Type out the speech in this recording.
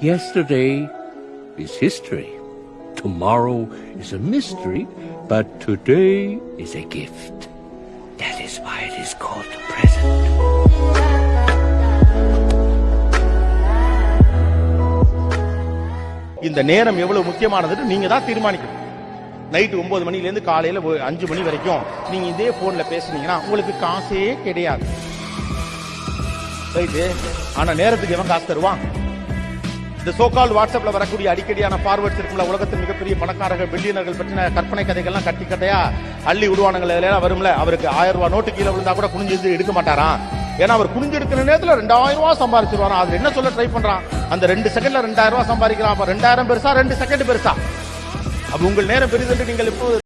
Yesterday is history. Tomorrow is a mystery, but today is a gift. That is why it is called the present. இந்த நேரம் எவ்வளவு முக்கியமானதுன்னு நீங்க தான் தீர்மானிக்கணும் night ஒன்பது மணிலேருந்து காலையில் அஞ்சு மணி வரைக்கும் நீங்க இதே போன்ல பேசுனீங்கன்னா உங்களுக்கு காசே கிடையாது ரைட்டு ஆனா நேரத்துக்கு எவன் காசு தருவான் இந்த சோகால் வாட்ஸ்அப்ல வரக்கூடிய அடிக்கடியான ஃபார்வர்ட்ஸ் இருக்குல்ல உலகத்தின் மிகப்பெரிய பணக்காரர்கள் பில்லியனர்கள் பற்றின கற்பனை கதைகள்லாம் கட்டி கட்டையா அள்ளி விடுவானுங்கள எல்லாம் வரும்ல. அவருக்கு ஆயிரம் ரூபாய் நோட்டு கீழே விழுந்தா கூட குனிஞ்சு எடுக்க மாட்டாராம். ஏன்னா அவர் குனிஞ்சு எடுக்கிற நேரத்தில் ரெண்டாயிரம் ரூபாய் சம்பாதிச்சிருவாராம் அது என்ன சொல்ல ட்ரை பண்றான்? அந்த ரெண்டு செகண்ட்ல ரெண்டாயிரம் ரூபாய் சம்பாதிக்கிறான். அப்ப ரெண்டாயிரம் பெருசா ரெண்டு செகண்ட் பெருசா. அப்ப உங்கள் நேரம் பெரிதென்று நீங்கள் இப்போ